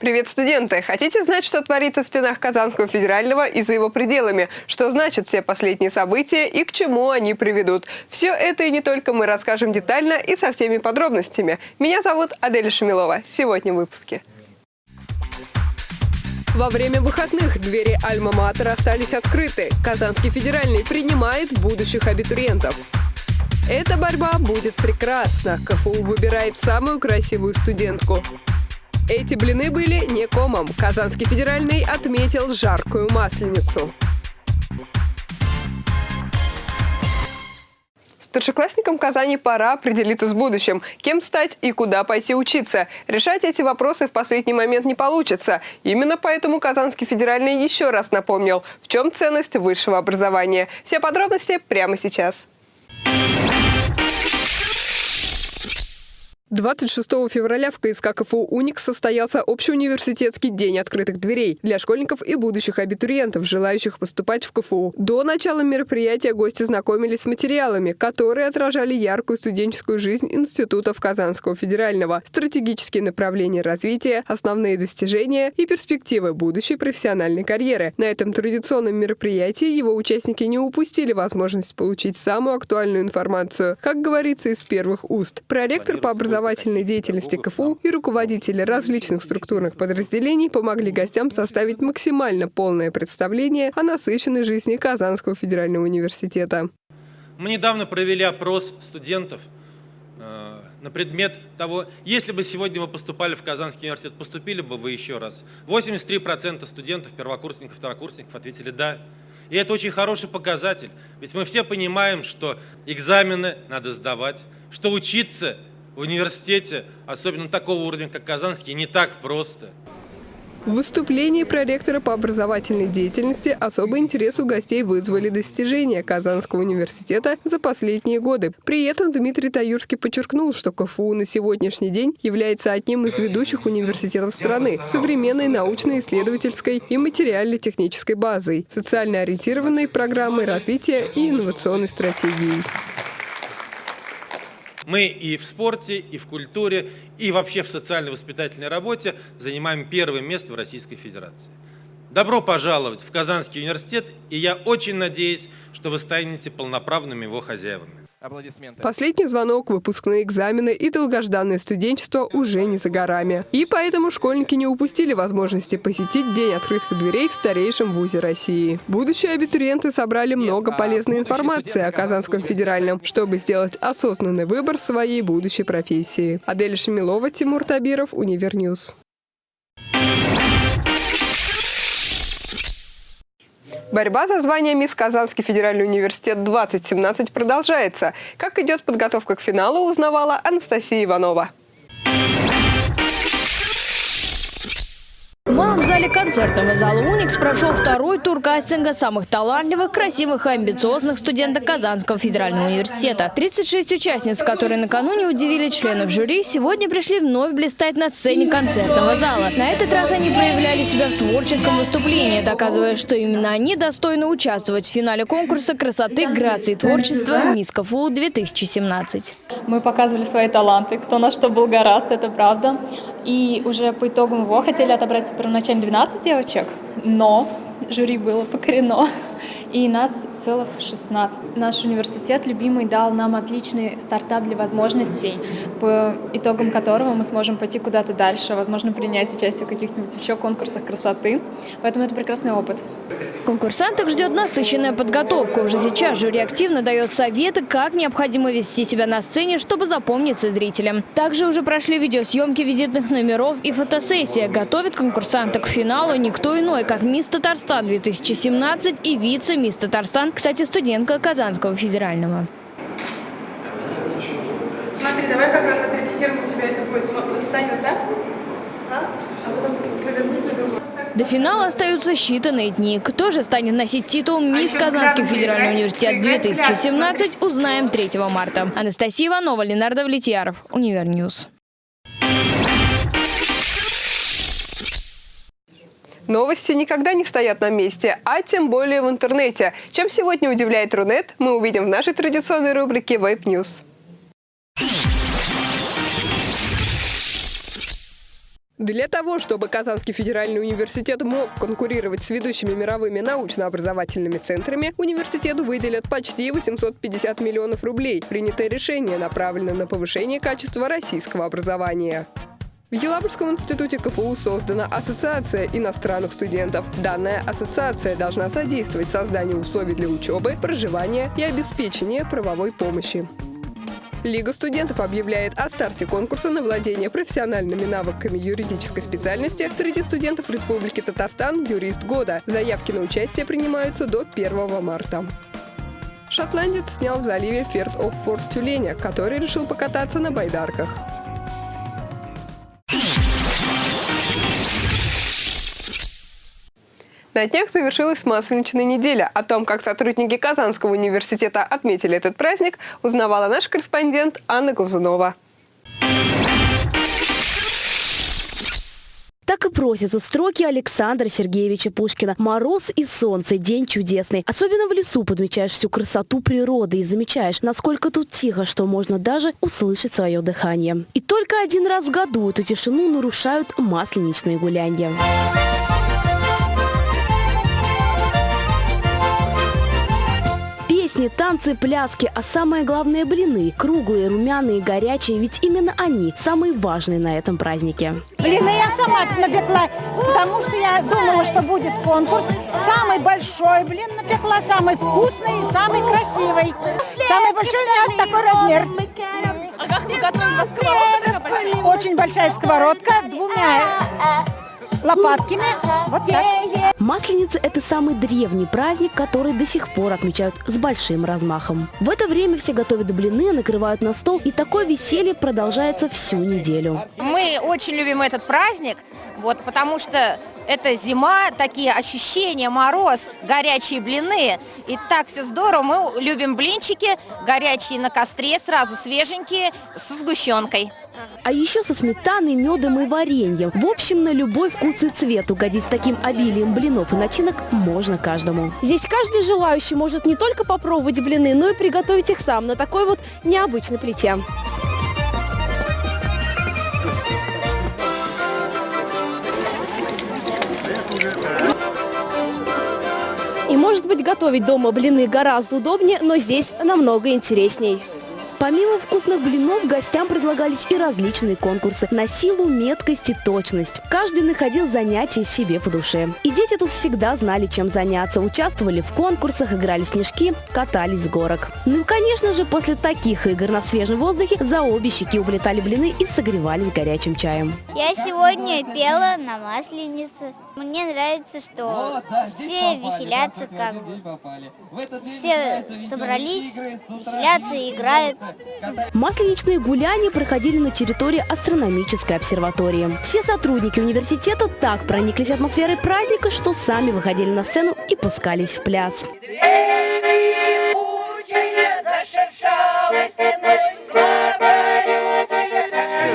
Привет, студенты! Хотите знать, что творится в стенах Казанского федерального и за его пределами? Что значат все последние события и к чему они приведут? Все это и не только мы расскажем детально и со всеми подробностями. Меня зовут Аделя Шамилова. Сегодня в выпуске. Во время выходных двери Альма-Матер остались открыты. Казанский федеральный принимает будущих абитуриентов. Эта борьба будет прекрасна. КФУ выбирает самую красивую студентку. Эти блины были не комом. Казанский федеральный отметил жаркую масленицу. Старшеклассникам Казани пора определиться с будущим. Кем стать и куда пойти учиться. Решать эти вопросы в последний момент не получится. Именно поэтому Казанский федеральный еще раз напомнил, в чем ценность высшего образования. Все подробности прямо сейчас. 26 февраля в КСК КФУ «Уникс» состоялся общеуниверситетский день открытых дверей для школьников и будущих абитуриентов, желающих поступать в КФУ. До начала мероприятия гости знакомились с материалами, которые отражали яркую студенческую жизнь институтов Казанского федерального, стратегические направления развития, основные достижения и перспективы будущей профессиональной карьеры. На этом традиционном мероприятии его участники не упустили возможность получить самую актуальную информацию, как говорится из первых уст. Проректор по образованию образовательной деятельности КФУ и руководители различных структурных подразделений помогли гостям составить максимально полное представление о насыщенной жизни Казанского федерального университета. Мы недавно провели опрос студентов э, на предмет того, если бы сегодня вы поступали в Казанский университет, поступили бы вы еще раз. 83% студентов, первокурсников, второкурсников ответили «да». И это очень хороший показатель, ведь мы все понимаем, что экзамены надо сдавать, что учиться в университете, особенно такого уровня, как Казанский, не так просто. В выступлении проректора по образовательной деятельности особый интерес у гостей вызвали достижения Казанского университета за последние годы. При этом Дмитрий Таюрский подчеркнул, что КФУ на сегодняшний день является одним из ведущих университетов страны современной научно-исследовательской и материально-технической базой, социально ориентированной программой развития и инновационной стратегией. Мы и в спорте, и в культуре, и вообще в социально-воспитательной работе занимаем первое место в Российской Федерации. Добро пожаловать в Казанский университет, и я очень надеюсь, что вы станете полноправными его хозяевами. Последний звонок, выпускные экзамены и долгожданное студенчество уже не за горами. И поэтому школьники не упустили возможности посетить День открытых дверей в старейшем вузе России. Будущие абитуриенты собрали много а полезной информации о Казанском федеральном, чтобы сделать осознанный выбор своей будущей профессии. Адель Шамилова, Тимур Табиров, Univer News. Борьба за звание «Мисс Казанский федеральный университет 2017» продолжается. Как идет подготовка к финалу, узнавала Анастасия Иванова. В малом зале концертного зала «Уникс» прошел второй тур кастинга самых талантливых, красивых и амбициозных студентов Казанского федерального университета. 36 участниц, которые накануне удивили членов жюри, сегодня пришли вновь блистать на сцене концертного зала. На этот раз они проявляли себя в творческом выступлении, доказывая, что именно они достойны участвовать в финале конкурса красоты, грации и творчества «Мисс КФУ-2017». Мы показывали свои таланты, кто на что был гораст, это правда. И уже по итогам его хотели отобрать первоначально 12 девочек, но жюри было покорено и нас целых 16. Наш университет любимый дал нам отличный стартап для возможностей, по итогам которого мы сможем пойти куда-то дальше, возможно, принять участие в каких-нибудь еще конкурсах красоты. Поэтому это прекрасный опыт. Конкурсанток ждет насыщенная подготовка. Уже сейчас жюри активно дает советы, как необходимо вести себя на сцене, чтобы запомниться зрителям. Также уже прошли видеосъемки визитных номеров и фотосессия. Готовит конкурсанток к финалу никто иной, как «Мисс Татарстан 2017» и вице мисс Татарстан, кстати, студентка Казанского федерального. Смотри, давай как раз отрепетируем, у тебя это будет. Встань вот так, а? а потом повернись на другой. До финала остаются считанные дни. Кто же станет носить титул «Мисс Казанский федеральный университет 2017» узнаем 3 марта. Анастасия Иванова, Ленар Давлетьяров, Univer News. Новости никогда не стоят на месте, а тем более в интернете. Чем сегодня удивляет Рунет, мы увидим в нашей традиционной рубрике Web News. Для того, чтобы Казанский федеральный университет мог конкурировать с ведущими мировыми научно-образовательными центрами, университету выделят почти 850 миллионов рублей. Принятое решение направлено на повышение качества российского образования. В Елабужском институте КФУ создана Ассоциация иностранных студентов. Данная ассоциация должна содействовать созданию условий для учебы, проживания и обеспечения правовой помощи. Лига студентов объявляет о старте конкурса на владение профессиональными навыками юридической специальности среди студентов Республики Татарстан «Юрист года». Заявки на участие принимаются до 1 марта. Шотландец снял в заливе Ферд оф Форт Тюленя, который решил покататься на байдарках. На днях завершилась Масленичная неделя. О том, как сотрудники Казанского университета отметили этот праздник, узнавала наш корреспондент Анна Глазунова. Так и просятся строки Александра Сергеевича Пушкина. Мороз и солнце, день чудесный. Особенно в лесу подмечаешь всю красоту природы и замечаешь, насколько тут тихо, что можно даже услышать свое дыхание. И только один раз в году эту тишину нарушают масленичные гулянья. Песни, танцы, пляски, а самое главное – блины. Круглые, румяные, горячие, ведь именно они самые важные на этом празднике. Блины я сама напекла, потому что я думала, что будет конкурс. Самый большой блин напекла, самый вкусный и самый красивый. Самый большой у меня такой размер. А как мы готовим? Сковородка Очень большая сковородка, двумя лопатками. Вот так. Масленица – это самый древний праздник, который до сих пор отмечают с большим размахом. В это время все готовят блины, накрывают на стол, и такое веселье продолжается всю неделю. Мы очень любим этот праздник, вот, потому что это зима, такие ощущения, мороз, горячие блины. И так все здорово. Мы любим блинчики, горячие на костре, сразу свеженькие, со сгущенкой. А еще со сметаной, медом и вареньем. В общем, на любой вкус и цвет угодить с таким обилием блинов и начинок можно каждому. Здесь каждый желающий может не только попробовать блины, но и приготовить их сам на такой вот необычной плите. Может быть готовить дома блины гораздо удобнее, но здесь намного интересней. Помимо вкусных блинов, гостям предлагались и различные конкурсы на силу, меткость и точность. Каждый находил занятие себе по душе. И дети тут всегда знали, чем заняться. Участвовали в конкурсах, играли в снежки, катались с горок. Ну и, конечно же, после таких игр на свежем воздухе за обе щеки улетали блины и согревались горячим чаем. Я сегодня пела на Масленице. Мне нравится, что все веселятся как. Все собрались, веселятся и играют. Масленичные гуляния проходили на территории астрономической обсерватории. Все сотрудники университета так прониклись атмосферой праздника, что сами выходили на сцену и пускались в пляс.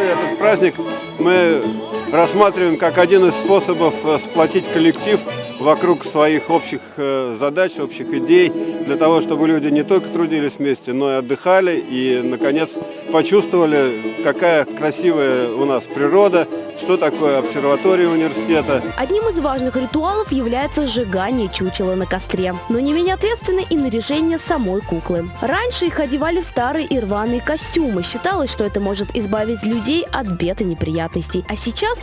Этот праздник мы рассматриваем как один из способов э, сплотить коллектив вокруг своих общих э, задач, общих идей, для того, чтобы люди не только трудились вместе, но и отдыхали, и, наконец, почувствовали, какая красивая у нас природа, что такое обсерватория университета. Одним из важных ритуалов является сжигание чучела на костре. Но не менее ответственно и наряжение самой куклы. Раньше их одевали в старые и рваные костюмы. Считалось, что это может избавить людей от бед и неприятностей. А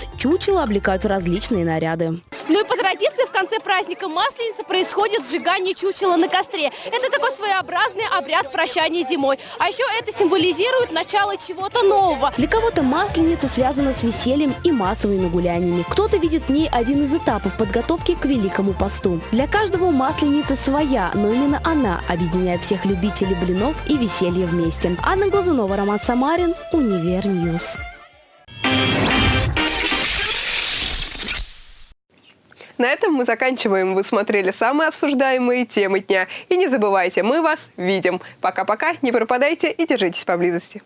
сейчас чучело облекают в различные наряды. Ну и по традиции в конце праздника Масленицы происходит сжигание чучела на костре. Это такой своеобразный обряд прощания с зимой. А еще это символизирует начало чего-то нового. Для кого-то Масленица связана с весельем и массовыми гуляниями. Кто-то видит в ней один из этапов подготовки к Великому посту. Для каждого Масленица своя, но именно она объединяет всех любителей блинов и веселья вместе. Анна Глазунова, Роман Самарин, Univer News. На этом мы заканчиваем. Вы смотрели самые обсуждаемые темы дня. И не забывайте, мы вас видим. Пока-пока, не пропадайте и держитесь поблизости.